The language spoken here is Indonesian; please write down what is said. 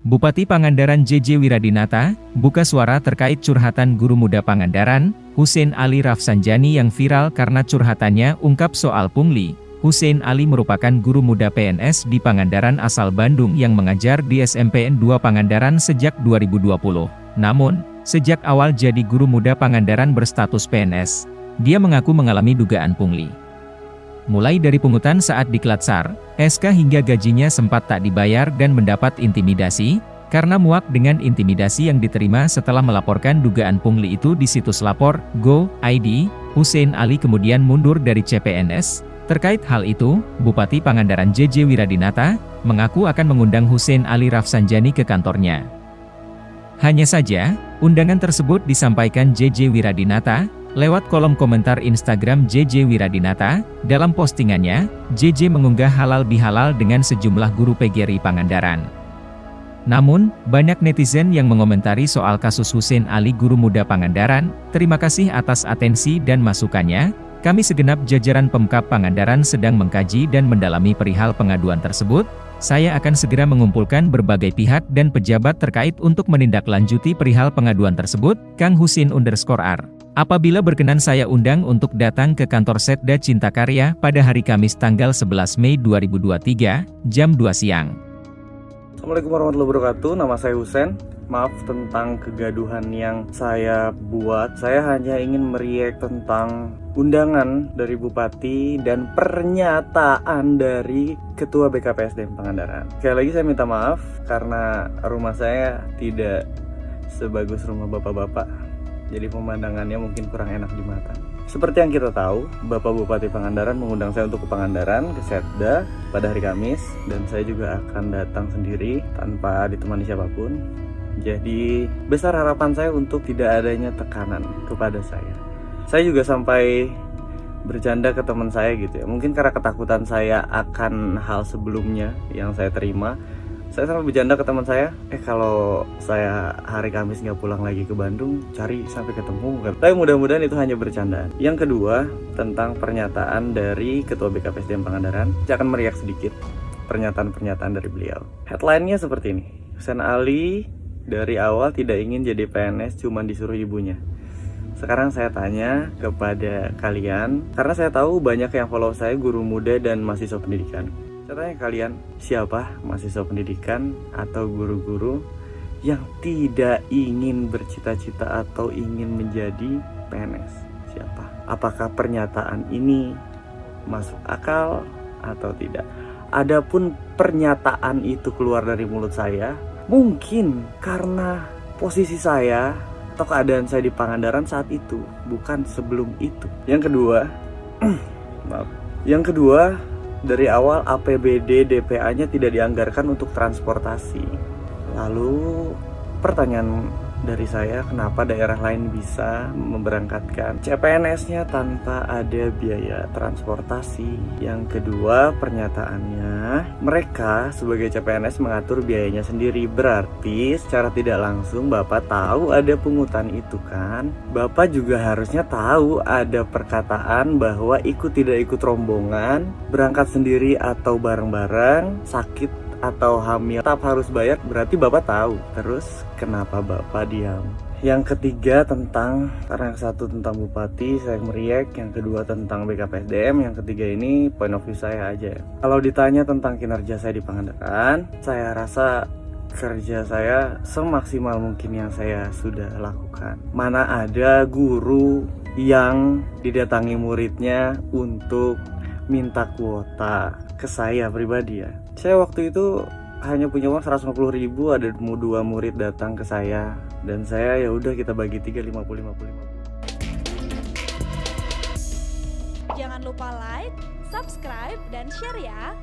Bupati Pangandaran JJ Wiradinata, buka suara terkait curhatan guru muda Pangandaran, Hussein Ali Rafsanjani yang viral karena curhatannya ungkap soal pungli. Hussein Ali merupakan guru muda PNS di Pangandaran asal Bandung yang mengajar di SMPN 2 Pangandaran sejak 2020. Namun, sejak awal jadi guru muda Pangandaran berstatus PNS, dia mengaku mengalami dugaan pungli mulai dari pungutan saat diklat SAR, SK hingga gajinya sempat tak dibayar dan mendapat intimidasi, karena muak dengan intimidasi yang diterima setelah melaporkan dugaan pungli itu di situs lapor, Go, ID, Hussein Ali kemudian mundur dari CPNS. Terkait hal itu, Bupati Pangandaran JJ Wiradinata, mengaku akan mengundang Hussein Ali Rafsanjani ke kantornya. Hanya saja, undangan tersebut disampaikan JJ Wiradinata, Lewat kolom komentar Instagram JJ Wiradinata, dalam postingannya, JJ mengunggah halal bihalal dengan sejumlah guru PGRI Pangandaran. Namun, banyak netizen yang mengomentari soal kasus Hussein Ali guru muda Pangandaran, terima kasih atas atensi dan masukannya, kami segenap jajaran Pemkap Pangandaran sedang mengkaji dan mendalami perihal pengaduan tersebut, saya akan segera mengumpulkan berbagai pihak dan pejabat terkait untuk menindaklanjuti perihal pengaduan tersebut, Kang Husin underscore R. Apabila berkenan saya undang untuk datang ke kantor Setda Cinta Karya pada hari Kamis tanggal 11 Mei 2023, jam 2 siang. Assalamualaikum warahmatullahi wabarakatuh, nama saya Husen. Maaf tentang kegaduhan yang saya buat. Saya hanya ingin meriak tentang undangan dari Bupati dan pernyataan dari Ketua BKPSDM Pangandaran. Sekali lagi saya minta maaf karena rumah saya tidak sebagus rumah bapak-bapak jadi pemandangannya mungkin kurang enak di mata. Seperti yang kita tahu, Bapak Bupati Pangandaran mengundang saya untuk ke Pangandaran, ke Setda pada hari Kamis dan saya juga akan datang sendiri tanpa ditemani siapa pun. Jadi besar harapan saya untuk tidak adanya tekanan kepada saya. Saya juga sampai bercanda ke teman saya gitu ya. Mungkin karena ketakutan saya akan hal sebelumnya yang saya terima, saya sampai bercanda ke teman saya. Eh kalau saya hari Kamis nggak pulang lagi ke Bandung cari sampai ketemu kan tapi mudah-mudahan itu hanya bercandaan. Yang kedua tentang pernyataan dari Ketua BKPSDM Pangandaran. Saya akan meriak sedikit pernyataan-pernyataan dari beliau. Headline-nya seperti ini. Sen Ali dari awal tidak ingin jadi PNS cuma disuruh ibunya. Sekarang saya tanya kepada kalian karena saya tahu banyak yang follow saya guru muda dan mahasiswa pendidikan saya kalian, siapa mahasiswa pendidikan atau guru-guru yang tidak ingin bercita-cita atau ingin menjadi PNS? Siapa? Apakah pernyataan ini masuk akal atau tidak? Adapun pernyataan itu keluar dari mulut saya, mungkin karena posisi saya atau keadaan saya di Pangandaran saat itu, bukan sebelum itu. Yang kedua, maaf. Yang kedua, dari awal APBD DPA-nya tidak dianggarkan untuk transportasi. Lalu pertanyaan dari saya kenapa daerah lain bisa memberangkatkan CPNS-nya tanpa ada biaya transportasi. Yang kedua, pernyataannya mereka sebagai CPNS mengatur biayanya sendiri. Berarti secara tidak langsung Bapak tahu ada pungutan itu kan? Bapak juga harusnya tahu ada perkataan bahwa ikut tidak ikut rombongan, berangkat sendiri atau bareng-bareng, sakit atau hamil tetap harus bayar berarti bapak tahu. Terus kenapa bapak diam? Yang ketiga tentang karena yang satu tentang bupati saya meriak. Yang kedua tentang BKPSDM yang ketiga ini point of view saya aja. Kalau ditanya tentang kinerja saya di Pangandaran saya rasa kerja saya semaksimal mungkin yang saya sudah lakukan. Mana ada guru yang didatangi muridnya untuk minta kuota ke saya pribadi ya. Saya waktu itu hanya punya uang 150 ribu ada dua murid datang ke saya dan saya ya udah kita bagi 3 50 50 50 jangan lupa like subscribe dan share ya